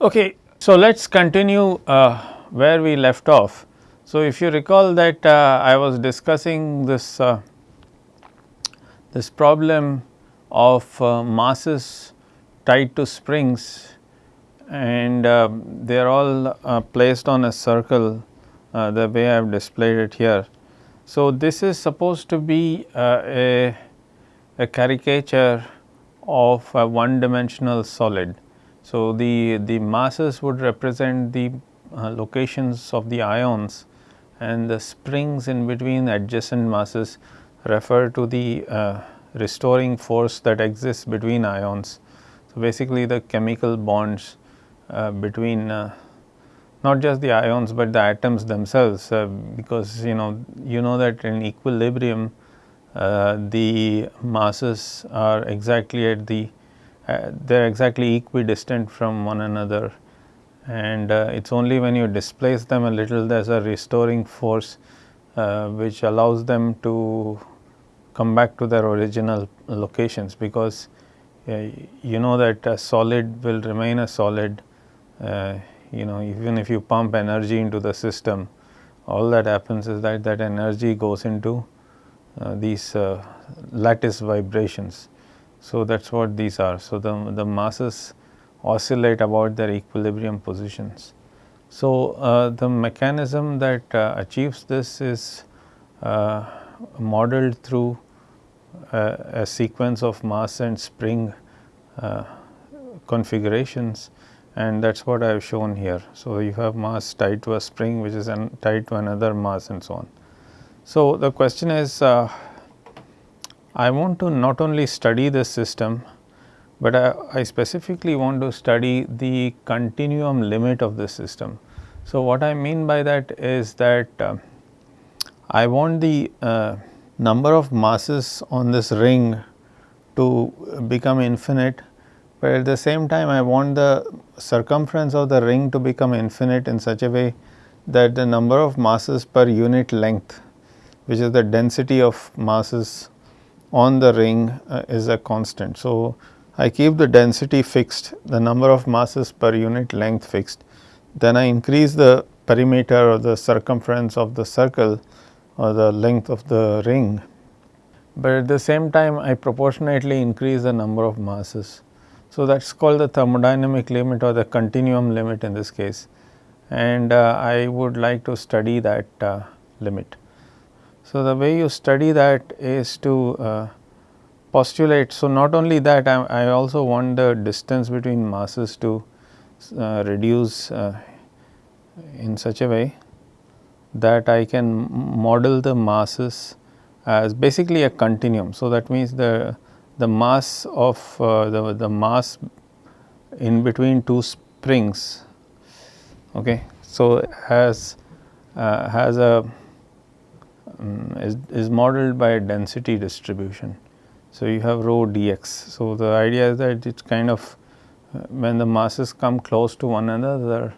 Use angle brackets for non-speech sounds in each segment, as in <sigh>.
Okay, so let us continue uh, where we left off. So, if you recall that uh, I was discussing this uh, this problem of uh, masses tied to springs and uh, they are all uh, placed on a circle the way I have displayed it here. So, this is supposed to be a, a caricature of a one dimensional solid. So, the, the masses would represent the uh, locations of the ions and the springs in between adjacent masses refer to the uh, restoring force that exists between ions. So, basically the chemical bonds uh, between uh, not just the ions, but the atoms themselves uh, because you know you know that in equilibrium uh, the masses are exactly at the uh, they are exactly equidistant from one another. And uh, it is only when you displace them a little there is a restoring force uh, which allows them to come back to their original locations because uh, you know that a solid will remain a solid uh, you know even if you pump energy into the system all that happens is that that energy goes into these lattice vibrations so, that is what these are. So, the, the masses oscillate about their equilibrium positions. So, uh, the mechanism that uh, achieves this is uh, modeled through uh, a sequence of mass and spring uh, configurations and that is what I have shown here. So, you have mass tied to a spring which is tied to another mass and so on. So, the question is uh, I want to not only study the system, but I, I, specifically want to study the continuum limit of the system. So, what I mean by that is that uh, I want the uh, number of masses on this ring to become infinite, but at the same time I want the circumference of the ring to become infinite in such a way that the number of masses per unit length which is the density of masses on the ring uh, is a constant. So, I keep the density fixed, the number of masses per unit length fixed, then I increase the perimeter or the circumference of the circle or the length of the ring, but at the same time I proportionately increase the number of masses. So, that is called the thermodynamic limit or the continuum limit in this case and uh, I would like to study that uh, limit. So, the way you study that is to uh, postulate. So, not only that I, I, also want the distance between masses to uh, reduce uh, in such a way that I can model the masses as basically a continuum. So, that means the the mass of uh, the, the mass in between two springs okay. So, has uh, has a um, is, is modeled by a density distribution. So, you have rho dx. So, the idea is that it is kind of uh, when the masses come close to one another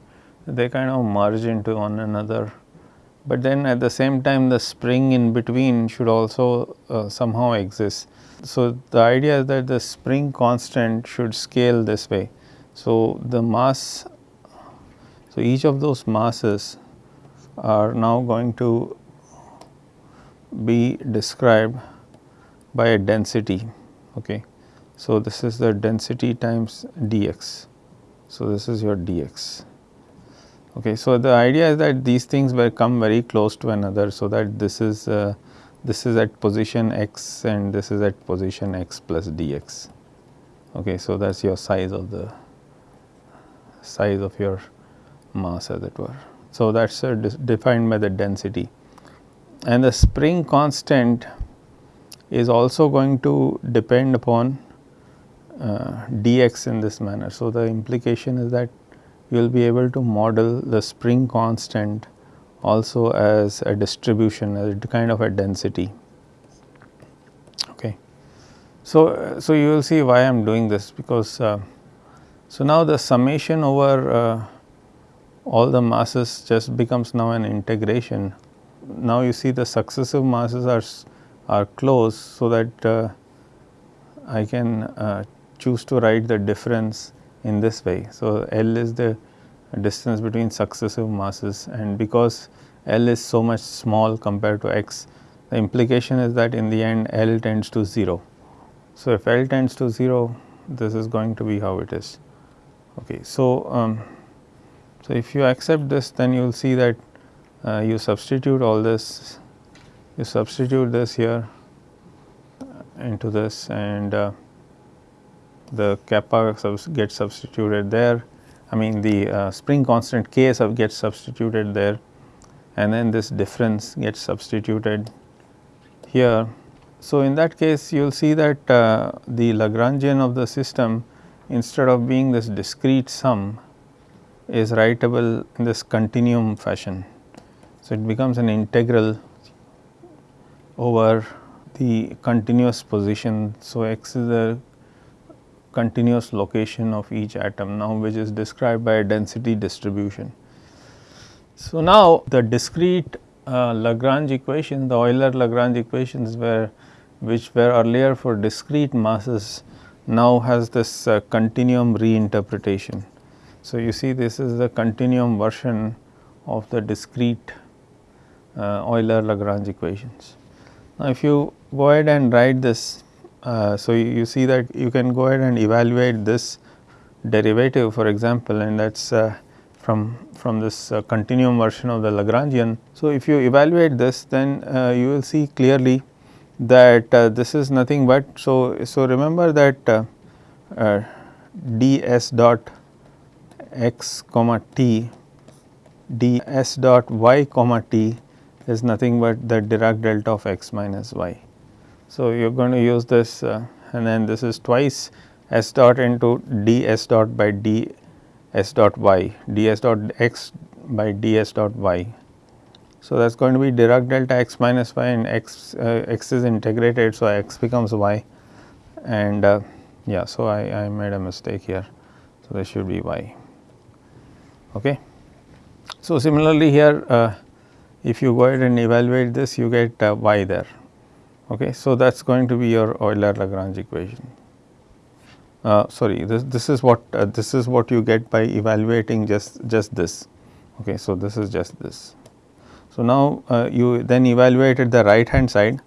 they kind of merge into one another, but then at the same time the spring in between should also uh, somehow exist. So, the idea is that the spring constant should scale this way. So, the mass, so each of those masses are now going to be described by a density. Okay. So, this is the density times dx. So, this is your dx. Okay. So, the idea is that these things will come very close to another. So, that this is uh, this is at position x and this is at position x plus dx. Okay. So, that is your size of the size of your mass as it were. So, that is uh, defined by the density and the spring constant is also going to depend upon uh, dx in this manner. So, the implication is that you will be able to model the spring constant also as a distribution as a kind of a density. Okay. So, so you will see why I am doing this because uh, so now the summation over uh, all the masses just becomes now an integration now you see the successive masses are, are close so that uh, I can uh, choose to write the difference in this way. So, L is the distance between successive masses and because L is so much small compared to x, the implication is that in the end L tends to 0. So, if L tends to 0, this is going to be how it is. Okay. So, um, so if you accept this, then you will see that uh, you substitute all this, you substitute this here into this and uh, the kappa subs gets substituted there. I mean the uh, spring constant k sub gets substituted there and then this difference gets substituted here. So, in that case you will see that uh, the Lagrangian of the system instead of being this discrete sum is writable in this continuum fashion. So, it becomes an integral over the continuous position. So, x is the continuous location of each atom now which is described by a density distribution. So, now the discrete uh, Lagrange equation the Euler Lagrange equations were which were earlier for discrete masses now has this uh, continuum reinterpretation. So, you see this is the continuum version of the discrete Euler Lagrange equations. Now, if you go ahead and write this uh, so, you, you, see that you can go ahead and evaluate this derivative for example and that is uh, from, from this uh, continuum version of the Lagrangian. So, if you evaluate this then uh, you will see clearly that uh, this is nothing but. So, so remember that ds dot x comma t ds dot y comma t is nothing but the Dirac delta of x minus y. So, you are going to use this uh, and then this is twice s dot into d s dot by d s dot y d s dot x by d s dot y. So, that is going to be Dirac delta x minus y and x uh, x is integrated. So, x becomes y and uh, yeah. So, I, I made a mistake here. So, this should be y. Okay. So, similarly here uh, if you go ahead and evaluate this you get uh, y there Okay. So, that is going to be your Euler Lagrange equation. Uh, sorry this, this is what uh, this is what you get by evaluating just just this. Okay. So, this is just this. So, now uh, you then evaluated the right hand side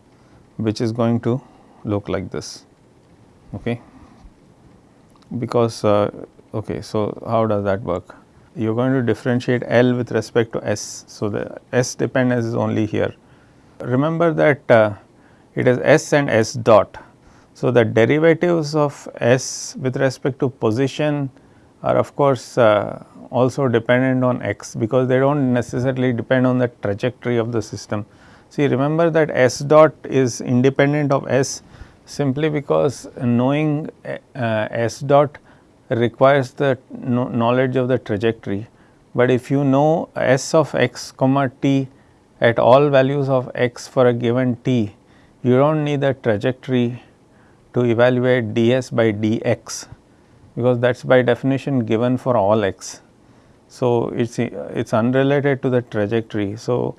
which is going to look like this. Okay. Because uh, okay. So, how does that work? You are going to differentiate L with respect to S. So, the S dependence is only here. Remember that uh, it is s and s dot. So, the derivatives of s with respect to position are of course uh, also dependent on x because they do not necessarily depend on the trajectory of the system. See remember that s dot is independent of s simply because knowing uh, s dot requires the knowledge of the trajectory, but if you know s of x comma t at all values of x for a given t, you do not need the trajectory to evaluate ds by dx because that is by definition given for all x. So, it is it is unrelated to the trajectory. So,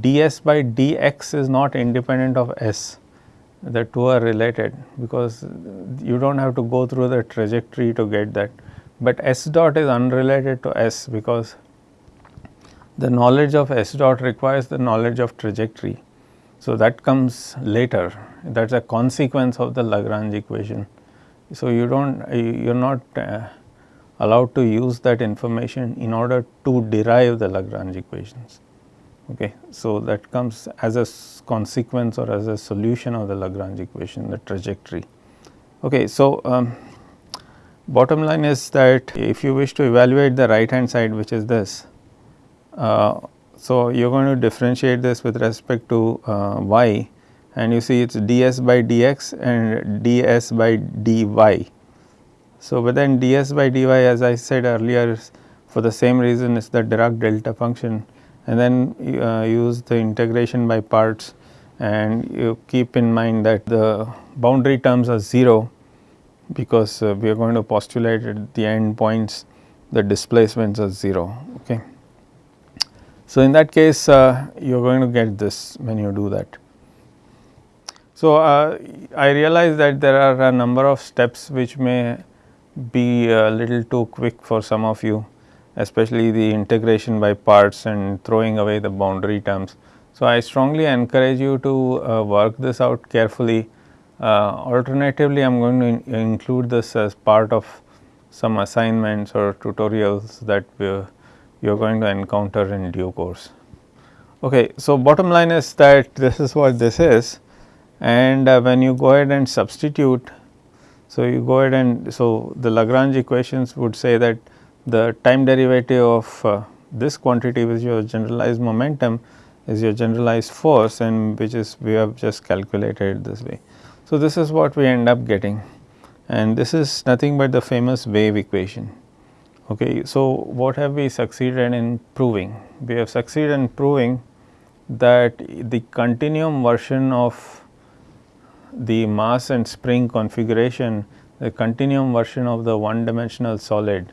ds by dx is not independent of s the two are related because you do not have to go through the trajectory to get that, but s dot is unrelated to s because the knowledge of s dot requires the knowledge of trajectory. So, that comes later that is a consequence of the Lagrange equation. So, you do not you are not uh, allowed to use that information in order to derive the Lagrange equations. Okay. So, that comes as a consequence or as a solution of the Lagrange equation the trajectory. Okay. So, um, bottom line is that if you wish to evaluate the right hand side which is this uh, so, you are going to differentiate this with respect to uh, y and you see it is ds by dx and ds by dy. So, but then ds by dy as I said earlier for the same reason is the Dirac delta function and then uh, use the integration by parts and you keep in mind that the boundary terms are 0 because uh, we are going to postulate at the end points the displacements are 0. Okay. So, in that case uh, you are going to get this when you do that. So, uh, I realize that there are a number of steps which may be a little too quick for some of you especially the integration by parts and throwing away the boundary terms. So, I strongly encourage you to uh, work this out carefully. Uh, alternatively, I am going to in include this as part of some assignments or tutorials that you are going to encounter in due course. Okay, so bottom line is that <laughs> this is what this is and uh, when you go ahead and substitute so, you go ahead and so the Lagrange equations would say that the time derivative of uh, this quantity which is your generalized momentum is your generalized force and which is we have just calculated this way. So, this is what we end up getting and this is nothing but the famous wave equation. Okay. So, what have we succeeded in proving? We have succeeded in proving that the continuum version of the mass and spring configuration, the continuum version of the one dimensional solid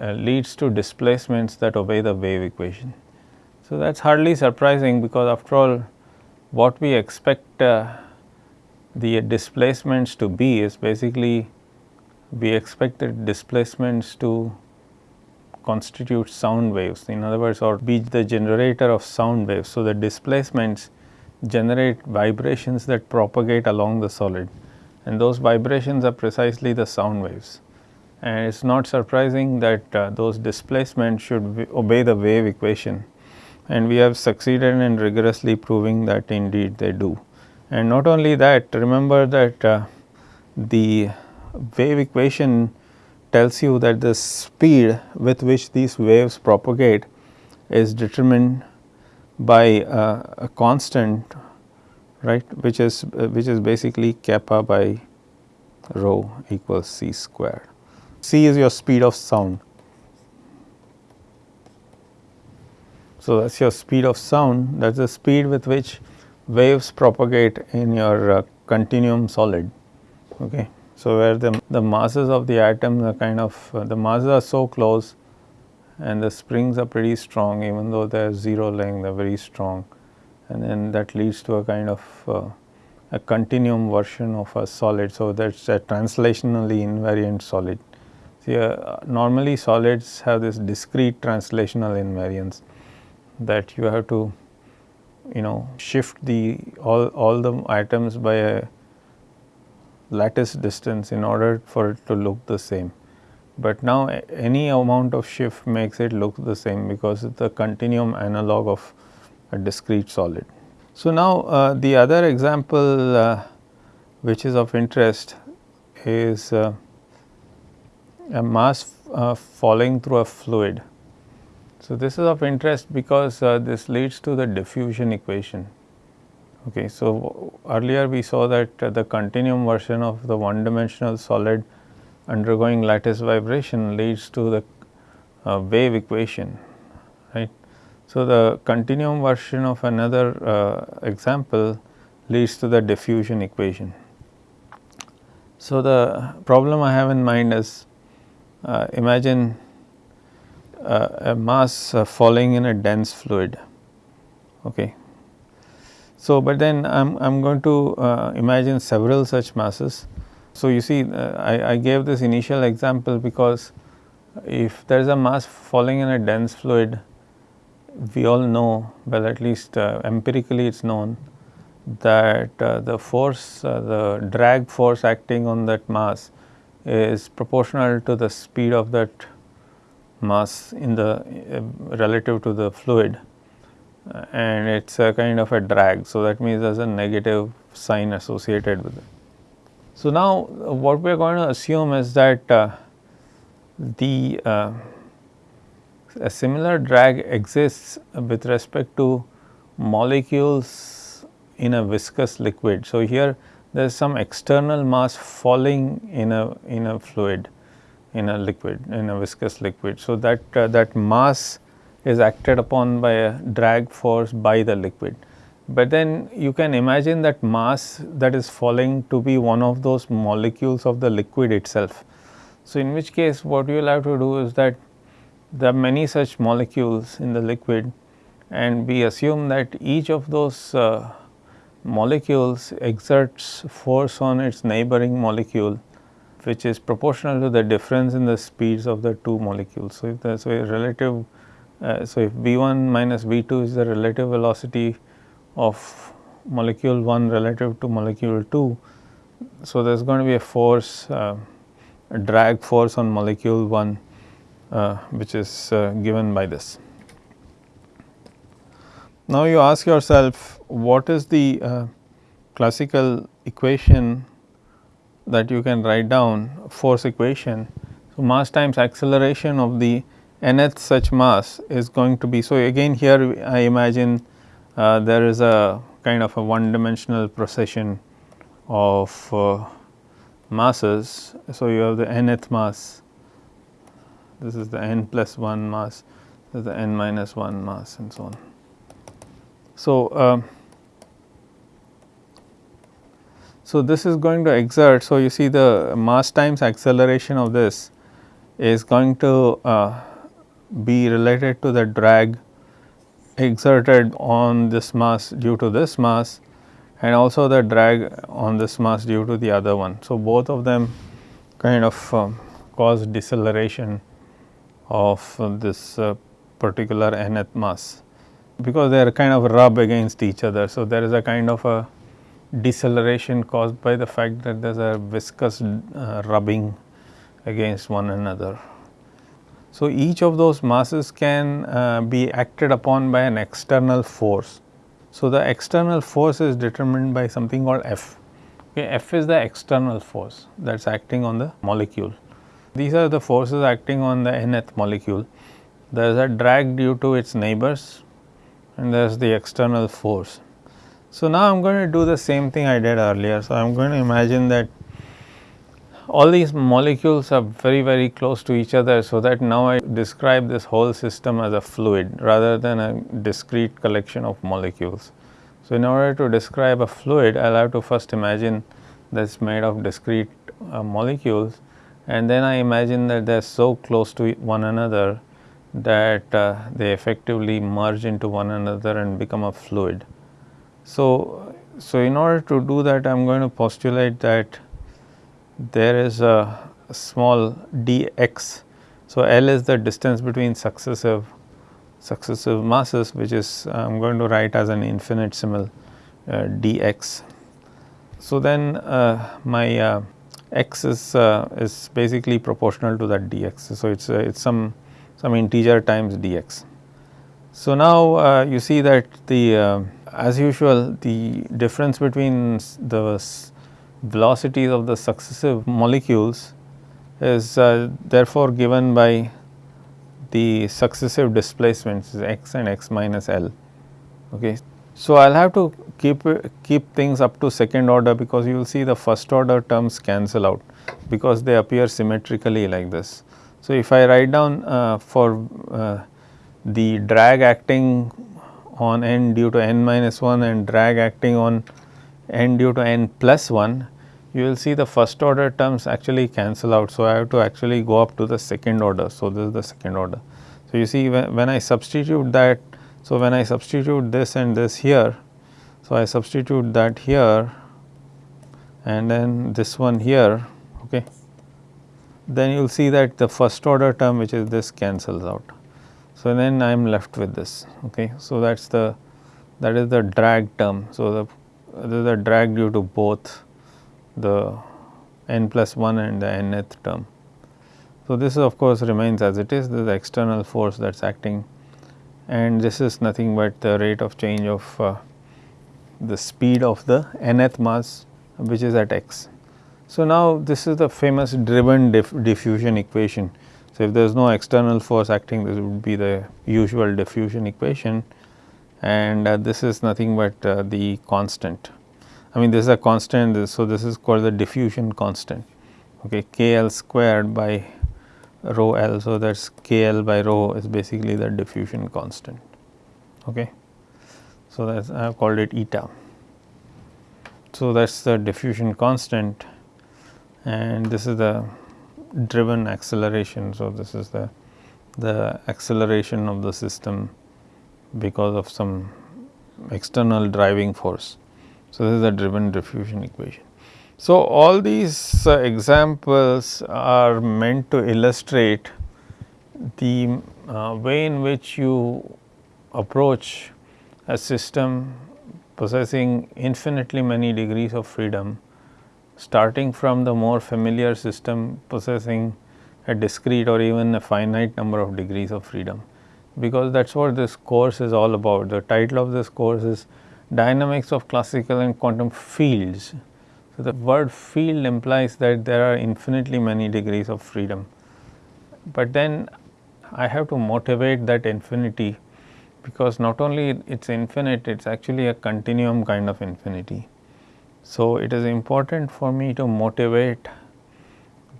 uh, leads to displacements that obey the wave equation. So, that is hardly surprising because after all what we expect uh, the displacements to be is basically we expect the displacements to constitute sound waves in other words or be the generator of sound waves. So, the displacements generate vibrations that propagate along the solid and those vibrations are precisely the sound waves. And it is not surprising that uh, those displacements should obey the wave equation and we have succeeded in rigorously proving that indeed they do. And not only that remember that uh, the wave equation tells you that the speed with which these waves propagate is determined by uh, a constant right which is uh, which is basically kappa by rho equals c squared. C is your speed of sound. So, that is your speed of sound that is the speed with which waves propagate in your uh, continuum solid. Okay. So, where the, the masses of the atoms are kind of uh, the masses are so close and the springs are pretty strong even though they are 0 length they are very strong and then that leads to a kind of uh, a continuum version of a solid. So, that is a translationally invariant solid. See uh, normally solids have this discrete translational invariance that you have to you know shift the all, all the atoms by a lattice distance in order for it to look the same but now any amount of shift makes it look the same because it is the continuum analog of a discrete solid. So, now uh, the other example uh, which is of interest is uh, a mass uh, falling through a fluid. So, this is of interest because uh, this leads to the diffusion equation. Okay, so, earlier we saw that uh, the continuum version of the one dimensional solid undergoing lattice vibration leads to the uh, wave equation right. So, the continuum version of another uh, example leads to the diffusion equation. So, the problem I have in mind is imagine uh, a mass uh, falling in a dense fluid. Okay. So, but then I am I am going to uh, imagine several such masses so, you see uh, I, I gave this initial example because if there is a mass falling in a dense fluid, we all know well at least uh, empirically it is known that uh, the force uh, the drag force acting on that mass is proportional to the speed of that mass in the uh, relative to the fluid uh, and it is a kind of a drag. So, that means there is a negative sign associated with it. So, now what we are going to assume is that uh, the uh, a similar drag exists with respect to molecules in a viscous liquid. So, here there is some external mass falling in a in a fluid in a liquid in a viscous liquid. So, that uh, that mass is acted upon by a drag force by the liquid but then you can imagine that mass that is falling to be one of those molecules of the liquid itself. So, in which case what you will have to do is that there are many such molecules in the liquid and we assume that each of those uh, molecules exerts force on its neighboring molecule which is proportional to the difference in the speeds of the two molecules. So, if the so a relative uh, so if v 1 minus v 2 is the relative velocity of molecule 1 relative to molecule 2. So, there is going to be a force uh, a drag force on molecule 1 uh, which is uh, given by this. Now, you ask yourself what is the uh, classical equation that you can write down force equation. So, mass times acceleration of the nth such mass is going to be. So, again here I imagine uh, there is a kind of a one dimensional procession of uh, masses. So, you have the nth mass, this is the n plus 1 mass, this is the n minus 1 mass and so on. So, uh, so this is going to exert. So, you see the mass times acceleration of this is going to uh, be related to the drag exerted on this mass due to this mass and also the drag on this mass due to the other one. So, both of them kind of um, cause deceleration of uh, this uh, particular nth mass because they are kind of rub against each other. So, there is a kind of a deceleration caused by the fact that there is a viscous uh, rubbing against one another. So, each of those masses can uh, be acted upon by an external force. So, the external force is determined by something called F. Okay, F is the external force that is acting on the molecule. These are the forces acting on the nth molecule. There is a drag due to its neighbors and there is the external force. So, now I am going to do the same thing I did earlier. So, I am going to imagine that all these molecules are very very close to each other. So, that now I describe this whole system as a fluid rather than a discrete collection of molecules. So, in order to describe a fluid I will have to first imagine that is made of discrete uh, molecules and then I imagine that they are so close to one another that uh, they effectively merge into one another and become a fluid. So, so in order to do that I am going to postulate that there is a small dx. So, L is the distance between successive successive masses which is I am going to write as an infinitesimal uh, dx. So, then uh, my uh, x is uh, is basically proportional to that dx. So, it is uh, it is some some integer times dx. So, now uh, you see that the as usual the difference between the velocities of the successive molecules is uh, therefore given by the successive displacements x and x minus L. Okay. So, I will have to keep keep things up to second order because you will see the first order terms cancel out because they appear symmetrically like this. So, if I write down uh, for uh, the drag acting on n due to n minus 1 and drag acting on n due to n plus 1, you will see the first order terms actually cancel out. So, I have to actually go up to the second order. So, this is the second order. So, you see when, when I substitute that, so when I substitute this and this here, so I substitute that here and then this one here, okay, then you will see that the first order term which is this cancels out. So, then I am left with this. Okay. So, that is the that is the drag term. So, the a drag due to both the n plus 1 and the nth term. So, this of course remains as it is, this is the external force that is acting and this is nothing but the rate of change of uh, the speed of the nth mass which is at x. So, now this is the famous driven diff diffusion equation. So, if there is no external force acting this would be the usual diffusion equation and uh, this is nothing but uh, the constant I mean this is a constant so this is called the diffusion constant okay KL squared by rho L. So, that is KL by rho is basically the diffusion constant okay. So, that is I have called it eta. So, that is the diffusion constant and this is the driven acceleration. So, this is the the acceleration of the system because of some external driving force. So, this is the driven diffusion equation. So, all these uh, examples are meant to illustrate the uh, way in which you approach a system possessing infinitely many degrees of freedom starting from the more familiar system possessing a discrete or even a finite number of degrees of freedom because that is what this course is all about. The title of this course is dynamics of classical and quantum fields. So, the word field implies that there are infinitely many degrees of freedom, but then I have to motivate that infinity because not only it is infinite, it is actually a continuum kind of infinity. So, it is important for me to motivate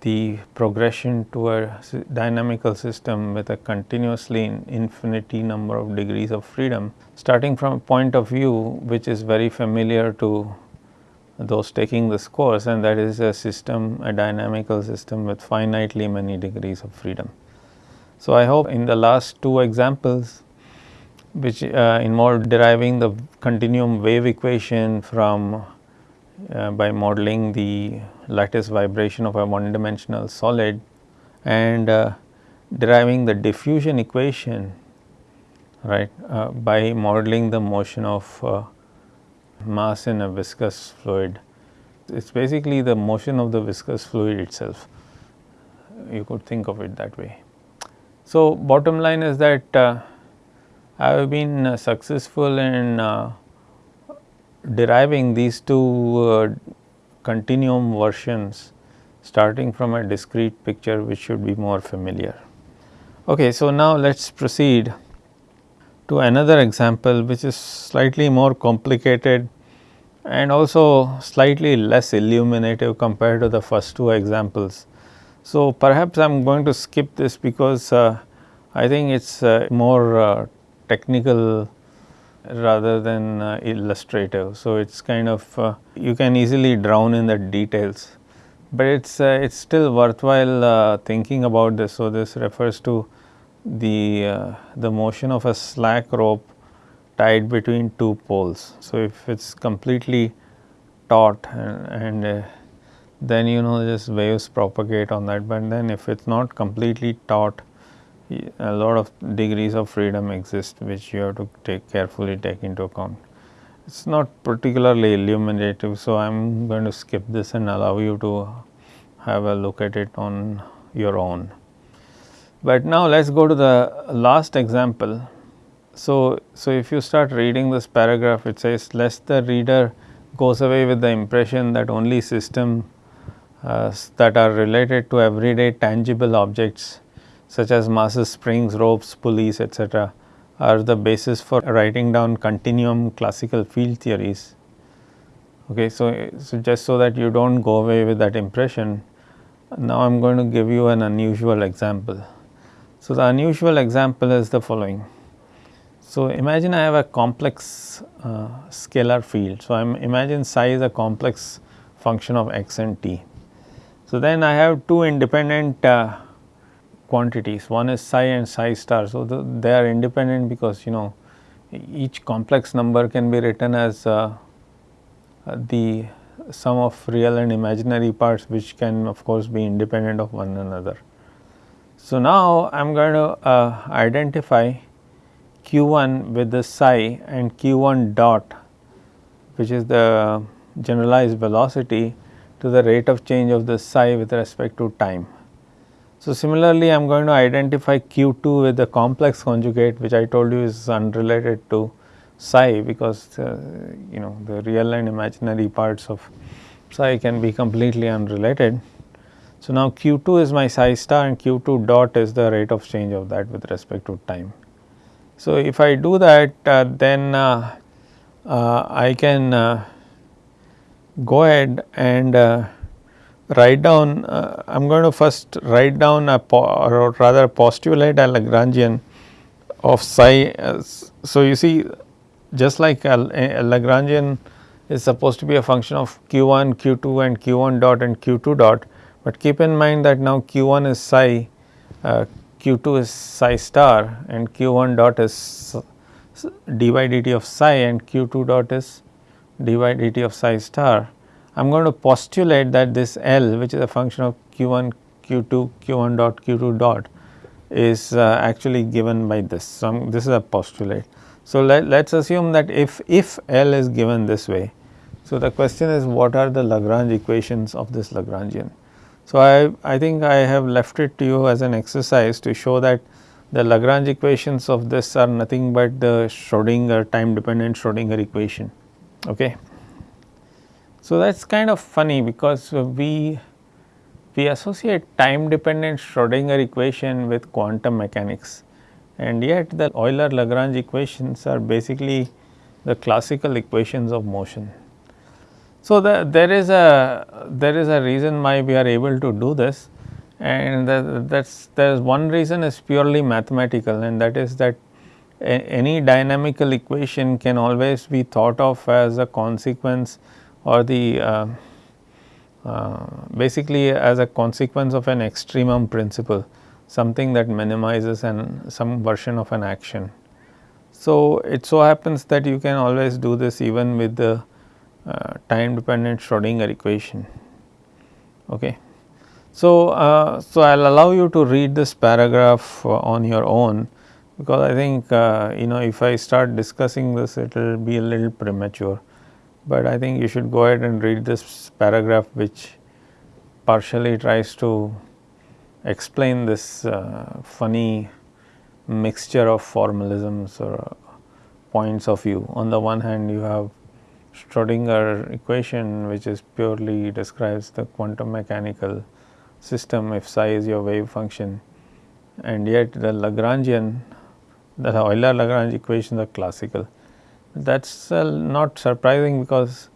the progression to a dynamical system with a continuously infinity number of degrees of freedom starting from a point of view which is very familiar to those taking this course and that is a system a dynamical system with finitely many degrees of freedom. So, I hope in the last two examples which uh, involved deriving the continuum wave equation from uh, by modeling the lattice vibration of a one dimensional solid and uh, deriving the diffusion equation right uh, by modeling the motion of uh, mass in a viscous fluid. It is basically the motion of the viscous fluid itself, you could think of it that way. So, bottom line is that uh, I have been successful in deriving these two uh, continuum versions starting from a discrete picture which should be more familiar. Okay, so now let us proceed to another example which is slightly more complicated and also slightly less illuminative compared to the first two examples. So, perhaps I am going to skip this because uh, I think it is uh, more uh, technical rather than uh, illustrative. So, it is kind of uh, you can easily drown in the details, but it is uh, it is still worthwhile uh, thinking about this. So, this refers to the uh, the motion of a slack rope tied between two poles. So, if it is completely taut and, and uh, then you know just waves propagate on that, but then if it is not completely taut a lot of degrees of freedom exist which you have to take carefully take into account. It is not particularly illuminative. So, I am going to skip this and allow you to have a look at it on your own. But now let us go to the last example. So, so if you start reading this paragraph it says lest the reader goes away with the impression that only systems uh, that are related to everyday tangible objects such as masses, springs, ropes, pulleys etc. are the basis for writing down continuum classical field theories. Okay, so, so just so that you do not go away with that impression, now I am going to give you an unusual example. So, the unusual example is the following. So, imagine I have a complex uh, scalar field. So, I am imagine psi is a complex function of x and t. So, then I have two independent uh, quantities one is psi and psi star. So, the, they are independent because you know each complex number can be written as uh, the sum of real and imaginary parts which can of course be independent of one another. So, now I am going to uh, identify q 1 with the psi and q 1 dot which is the generalized velocity to the rate of change of the psi with respect to time. So, similarly, I am going to identify Q 2 with the complex conjugate which I told you is unrelated to psi because uh, you know the real and imaginary parts of psi can be completely unrelated. So, now Q 2 is my psi star and Q 2 dot is the rate of change of that with respect to time. So, if I do that uh, then uh, uh I can uh, go ahead and uh, write down uh, I am going to first write down a or rather postulate a Lagrangian of psi. As, so, you see just like a, a, Lagrangian is supposed to be a function of q 1, q 2 and q 1 dot and q 2 dot, but keep in mind that now q 1 is psi, uh, q 2 is psi star and q 1 dot is d by dt of psi and q 2 dot is d by dt of psi star. I am going to postulate that this L which is a function of q1, q2, q1 dot, q2 dot is uh, actually given by this. So, this is a postulate. So, let us assume that if, if L is given this way, so the question is what are the Lagrange equations of this Lagrangian. So, I, I think I have left it to you as an exercise to show that the Lagrange equations of this are nothing but the Schrodinger time dependent Schrodinger equation. Okay. So, that is kind of funny because we we associate time dependent Schrodinger equation with quantum mechanics. And yet the Euler Lagrange equations are basically the classical equations of motion. So, the, there is a there is a reason why we are able to do this. And that's there is one reason is purely mathematical. And that is that a, any dynamical equation can always be thought of as a consequence or the uh, uh, basically as a consequence of an extremum principle something that minimizes an some version of an action. So, it so happens that you can always do this even with the uh, time dependent Schrodinger equation. Okay. So, uh, so I will allow you to read this paragraph uh, on your own because I think uh, you know if I start discussing this it will be a little premature, but I think you should go ahead and read this paragraph which partially tries to explain this uh, funny mixture of formalisms or points of view. On the one hand you have Schrodinger equation which is purely describes the quantum mechanical system if psi is your wave function and yet the Lagrangian the Euler Lagrange equations are classical. That is uh, not surprising because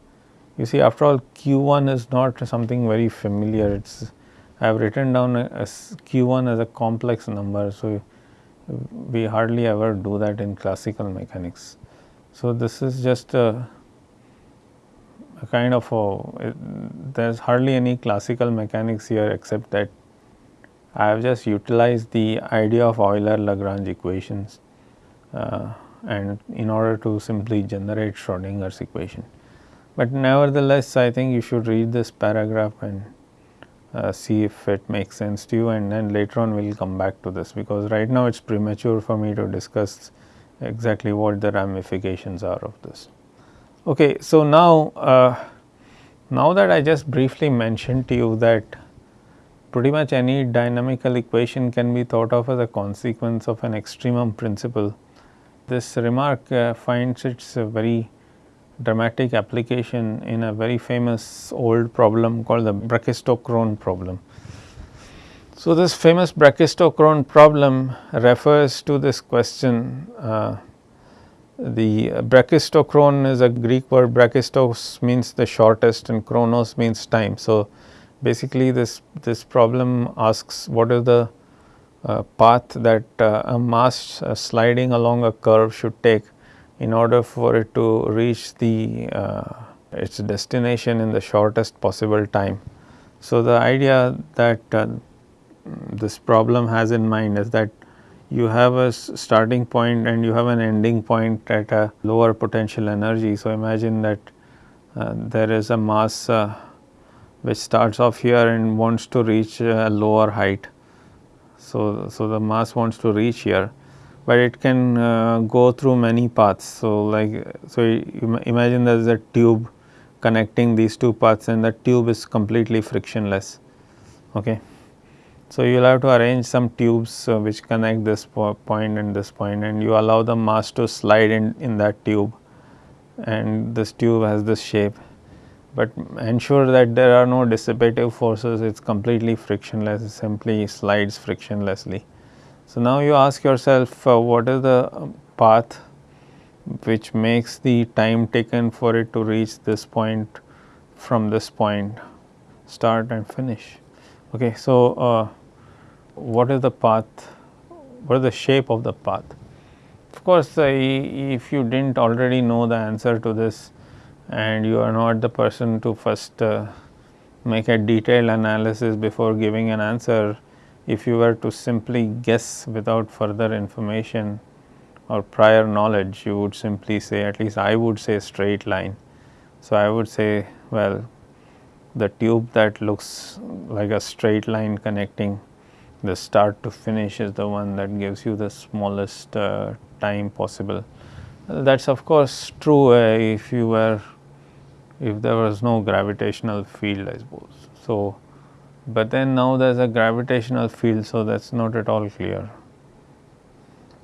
you see after all q1 is not something very familiar it is I have written down as q1 as a complex number. So, we hardly ever do that in classical mechanics. So, this is just a a kind of a there is hardly any classical mechanics here except that I have just utilized the idea of Euler Lagrange equations uh, and in order to simply generate Schrodinger's equation. But nevertheless I think you should read this paragraph and uh, see if it makes sense to you and then later on we will come back to this because right now it is premature for me to discuss exactly what the ramifications are of this. Okay, so now, uh, now that I just briefly mentioned to you that pretty much any dynamical equation can be thought of as a consequence of an extremum principle. This remark uh, finds its very dramatic application in a very famous old problem called the Brachistochrone problem. So, this famous Brachistochrone problem refers to this question uh, the brachistochrone is a Greek word, brachistos means the shortest and chronos means time. So, basically this, this problem asks what is the path that uh, a mass uh, sliding along a curve should take in order for it to reach the uh, its destination in the shortest possible time. So, the idea that uh, this problem has in mind is that you have a starting point and you have an ending point at a lower potential energy. So, imagine that uh, there is a mass uh, which starts off here and wants to reach a lower height. So, so the mass wants to reach here, but it can uh, go through many paths. So, like so imagine there is a tube connecting these two paths and the tube is completely frictionless. Okay. So, you will have to arrange some tubes uh, which connect this po point and this point and you allow the mass to slide in, in that tube and this tube has this shape. But ensure that there are no dissipative forces, it is completely frictionless, it simply slides frictionlessly. So, now you ask yourself uh, what is the path which makes the time taken for it to reach this point from this point start and finish. Okay, so, uh, what is the path, what is the shape of the path. Of course, uh, if you did not already know the answer to this and you are not the person to first uh, make a detailed analysis before giving an answer, if you were to simply guess without further information or prior knowledge, you would simply say at least I would say straight line. So, I would say well the tube that looks like a straight line connecting the start to finish is the one that gives you the smallest uh, time possible. That is of course true uh, if you were if there was no gravitational field I suppose. So, but then now there is a gravitational field so that is not at all clear.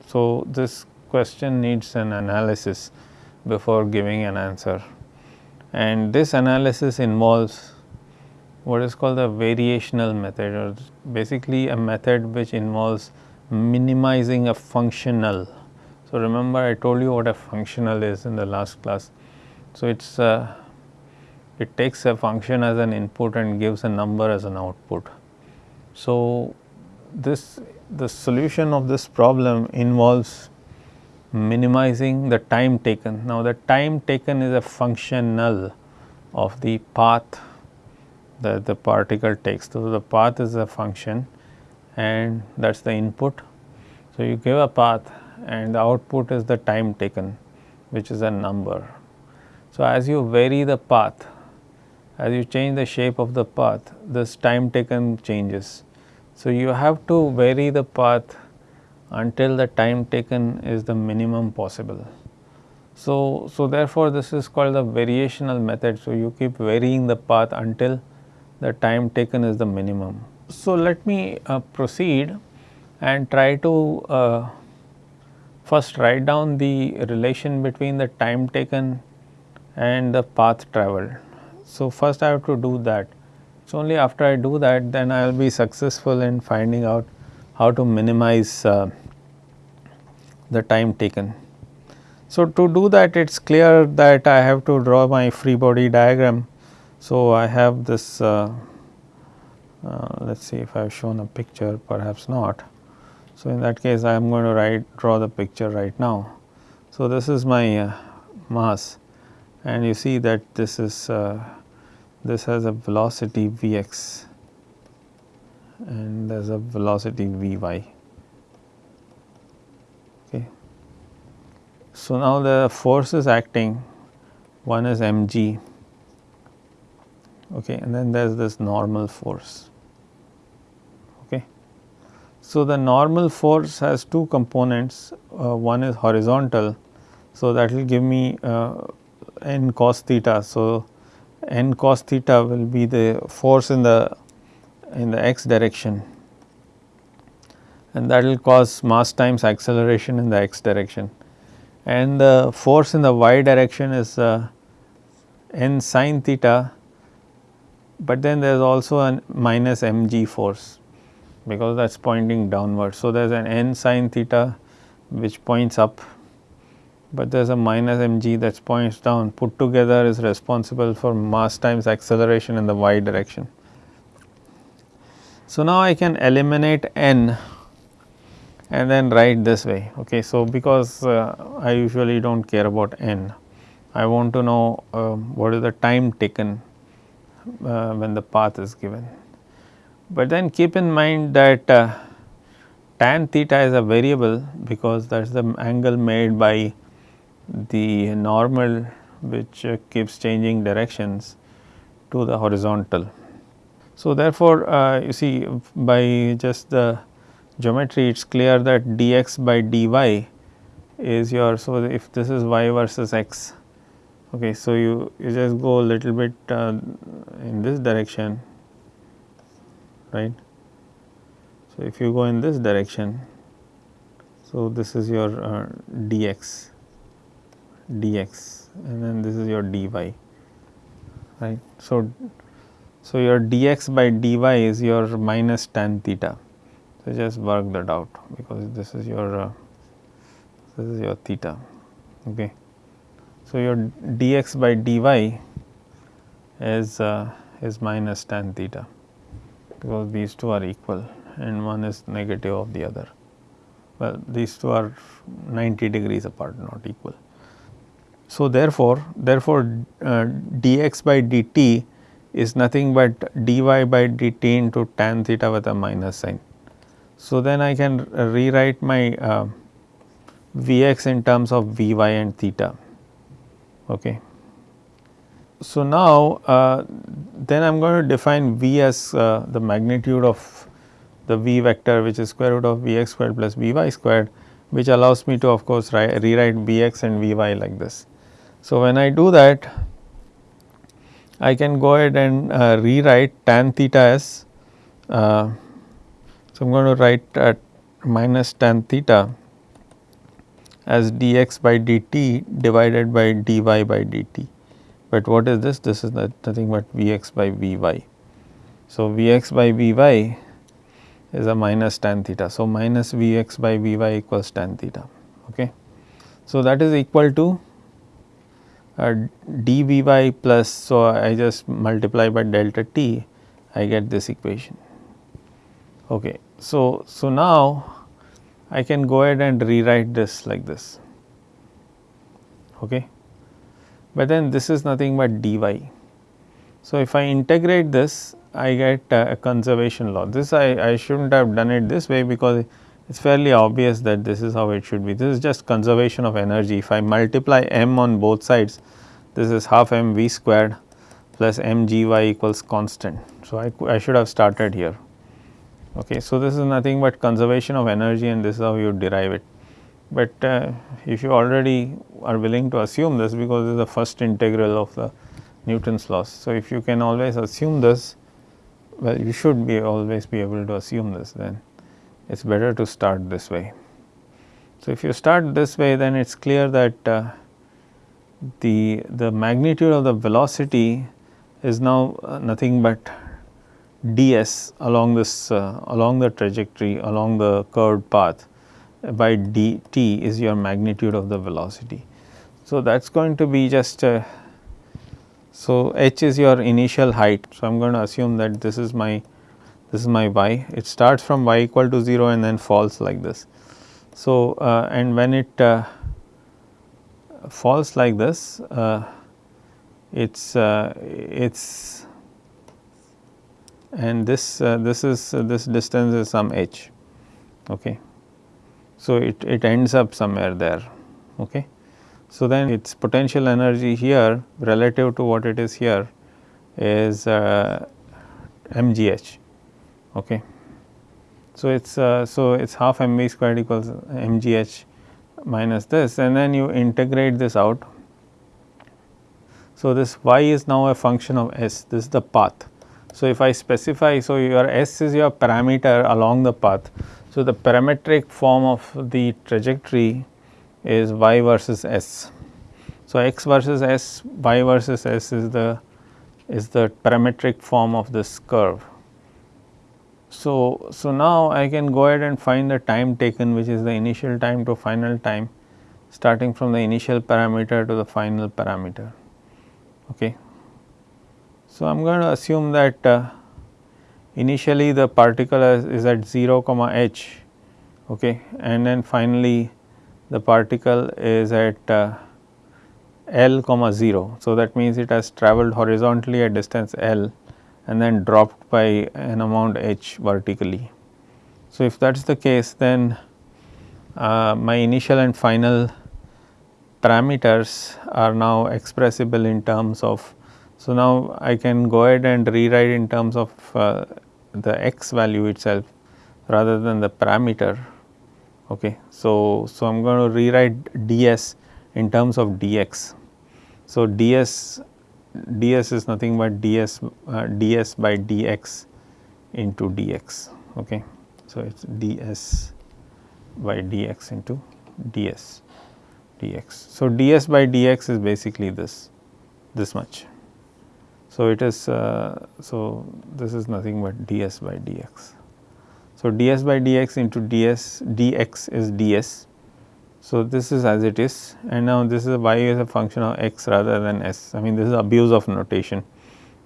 So, this question needs an analysis before giving an answer and this analysis involves what is called the variational method or basically a method which involves minimizing a functional. So, remember I told you what a functional is in the last class. So, it is uh, it takes a function as an input and gives a number as an output. So, this the solution of this problem involves minimizing the time taken. Now, the time taken is a functional of the path that the particle takes. So, the path is a function and that is the input. So, you give a path and the output is the time taken which is a number. So, as you vary the path, as you change the shape of the path, this time taken changes. So, you have to vary the path until the time taken is the minimum possible. So, so therefore, this is called the variational method. So, you keep varying the path until the time taken is the minimum. So, let me uh, proceed and try to uh, first write down the relation between the time taken and the path travelled. So, first I have to do that. So, only after I do that then I will be successful in finding out how to minimize uh, the time taken. So, to do that it is clear that I have to draw my free body diagram. So, I have this uh, uh, let us see if I have shown a picture perhaps not. So, in that case I am going to write draw the picture right now. So, this is my uh, mass and you see that this is uh, this has a velocity Vx and there is a velocity Vy. Okay. So, now the force is acting one is mg okay, and then there is this normal force. Okay. So, the normal force has two components uh, one is horizontal. So, that will give me uh, n cos theta. So, n cos theta will be the force in the in the x direction and that will cause mass times acceleration in the x direction and the force in the y direction is uh, n sin theta, but then there is also a minus mg force because that is pointing downward. So, there is an n sin theta which points up, but there is a minus mg that points down put together is responsible for mass times acceleration in the y direction. So, now I can eliminate n and then write this way. Okay. So, because uh, I usually do not care about n, I want to know uh, what is the time taken uh, when the path is given. But then keep in mind that uh, tan theta is a variable because that is the angle made by the normal which uh, keeps changing directions to the horizontal. So, therefore, uh, you see by just the geometry it is clear that dx by dy is your. So, if this is y versus x okay, so you, you just go a little bit uh, in this direction right. So, if you go in this direction so this is your uh, dx dx and then this is your dy right. So, so, your dx by dy is your minus tan theta. So, just work that out because this is your uh, this is your theta. Okay. So, your dx by dy is uh, is minus tan theta because these two are equal and one is negative of the other. Well, these two are 90 degrees apart not equal. So, therefore, therefore uh, dx by dt is nothing but dy by dt into tan theta with a minus sign. So, then I can rewrite my uh, Vx in terms of Vy and theta. Okay. so now uh, then I am going to define v as uh, the magnitude of the v vector which is square root of vx squared plus vy squared which allows me to of course rewrite vx and vy like this. So, when I do that I can go ahead and uh, rewrite tan theta as uh, so I am going to write at minus tan theta as dx by dt divided by dy by dt. But what is this? This is nothing but Vx by Vy. So, Vx by Vy is a minus tan theta. So, minus Vx by Vy equals tan theta. Okay. So, that is equal to uh, dVy plus. So, I just multiply by delta t I get this equation. Okay. So, so now I can go ahead and rewrite this like this. Okay but then this is nothing but dy. So, if I integrate this I get a conservation law. This I, I should not have done it this way because it is fairly obvious that this is how it should be. This is just conservation of energy. If I multiply m on both sides, this is half m v squared plus m g y equals constant. So, I, I should have started here. Okay. So, this is nothing but conservation of energy and this is how you derive it but uh, if you already are willing to assume this because this is the first integral of the Newton's laws. So, if you can always assume this well you should be always be able to assume this then it is better to start this way. So, if you start this way then it is clear that uh, the, the magnitude of the velocity is now uh, nothing but ds along this uh, along the trajectory along the curved path by dt is your magnitude of the velocity. So, that is going to be just uh, so h is your initial height. So, I am going to assume that this is my this is my y it starts from y equal to 0 and then falls like this. So, uh, and when it uh, falls like this uh, it's uh, it's and this uh, this is this distance is some h okay so, it, it ends up somewhere there. Okay. So, then its potential energy here relative to what it is here is uh, mgh. Okay. So, it is uh, so it is half mv squared equals mgh minus this and then you integrate this out. So, this y is now a function of s this is the path. So, if I specify so your s is your parameter along the path. So, the parametric form of the trajectory is y versus s. So, x versus s, y versus s is the is the parametric form of this curve. So, so now I can go ahead and find the time taken which is the initial time to final time starting from the initial parameter to the final parameter. Okay. So, I am going to assume that uh, initially the particle is at 0 comma h okay and then finally the particle is at uh, L comma 0. So, that means it has traveled horizontally at distance L and then dropped by an amount h vertically. So, if that is the case then uh, my initial and final parameters are now expressible in terms of. So, now I can go ahead and rewrite in terms of uh, the x value itself rather than the parameter. Okay. So, so I am going to rewrite ds in terms of dx. So, ds ds is nothing but ds uh, ds by dx into dx. Okay. So, it is ds by dx into ds dx. So, ds by dx is basically this this much. So, it is uh, so this is nothing but ds by dx. So, ds by dx into ds dx is ds. So, this is as it is and now this is y is a function of x rather than s. I mean this is abuse of notation.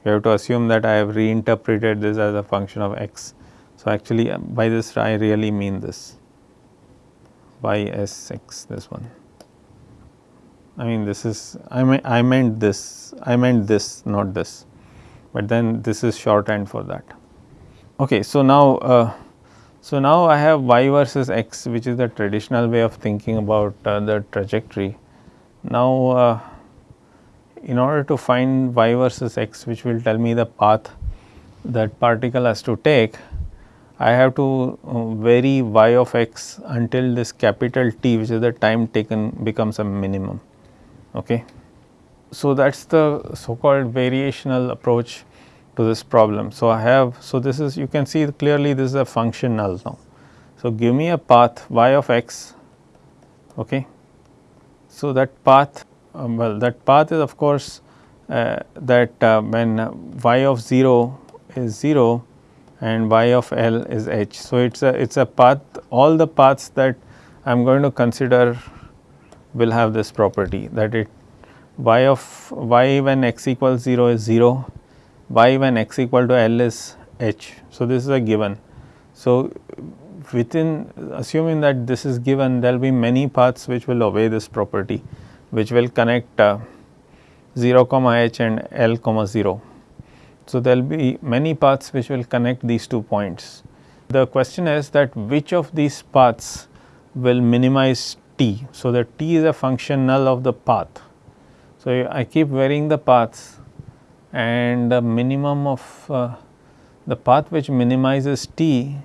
You have to assume that I have reinterpreted this as a function of x. So, actually uh, by this I really mean this y s x this one. I mean this is I, mean, I meant this I meant this not this, but then this is shorthand for that. Okay, so now uh, so now I have y versus x which is the traditional way of thinking about uh, the trajectory. Now uh, in order to find y versus x which will tell me the path that particle has to take, I have to uh, vary y of x until this capital T which is the time taken becomes a minimum. Okay. So, that is the so called variational approach to this problem. So, I have so this is you can see clearly this is a functional now. So, give me a path y of x okay. So, that path um, well that path is of course uh, that uh, when y of 0 is 0 and y of L is h. So, it is a it is a path all the paths that I am going to consider will have this property that it y of y when x equals 0 is 0, y when x equal to L is h. So, this is a given. So, within assuming that this is given there will be many paths which will obey this property which will connect uh, 0 comma h and L comma 0. So, there will be many paths which will connect these two points. The question is that which of these paths will minimize t. So, the t is a functional of the path. So, I keep varying the paths and the minimum of uh, the path which minimizes t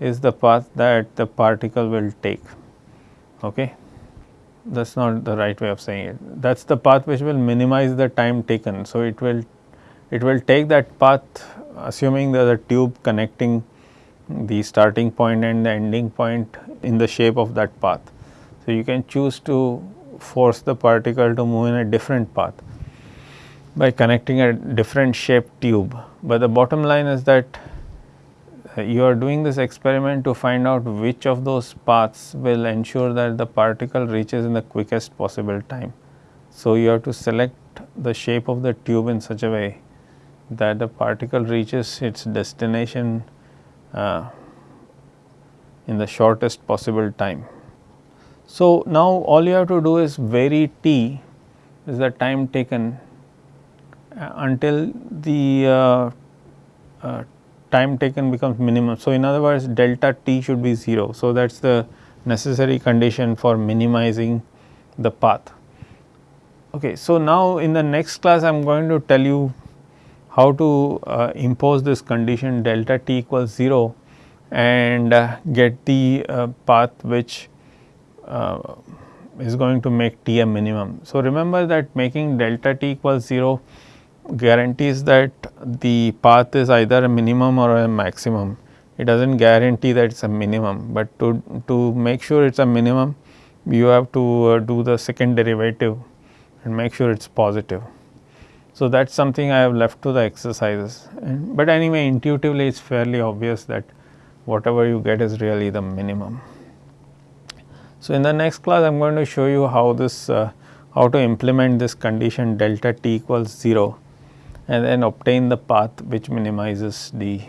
is the path that the particle will take. Okay that is not the right way of saying it. That is the path which will minimize the time taken. So, it will it will take that path assuming there is a tube connecting the starting point and the ending point in the shape of that path. So, you can choose to force the particle to move in a different path by connecting a different shaped tube, but the bottom line is that you are doing this experiment to find out which of those paths will ensure that the particle reaches in the quickest possible time. So, you have to select the shape of the tube in such a way that the particle reaches its destination uh, in the shortest possible time. So, now all you have to do is vary t is the time taken uh, until the uh, uh time taken becomes minimum. So, in other words delta t should be 0. So, that is the necessary condition for minimizing the path. Okay, so, now in the next class I am going to tell you how to uh, impose this condition delta t equals 0 and uh, get the uh, path which uh, is going to make t a minimum. So, remember that making delta t equals 0 guarantees that the path is either a minimum or a maximum. It does not guarantee that it is a minimum, but to, to make sure it is a minimum you have to uh, do the second derivative and make sure it is positive. So, that is something I have left to the exercises, and, but anyway intuitively it is fairly obvious that whatever you get is really the minimum. So, in the next class I am going to show you how this uh, how to implement this condition delta t equals 0 and then obtain the path which minimizes the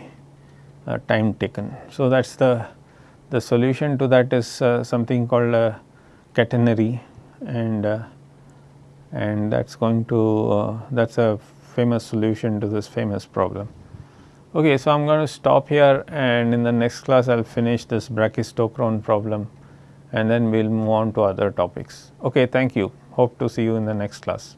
uh, time taken. So, that is the, the solution to that is uh, something called a catenary and uh, and that is going to uh, that is a famous solution to this famous problem. Okay, so I am going to stop here and in the next class I will finish this Brachistochrone problem and then we will move on to other topics. Okay, thank you. Hope to see you in the next class.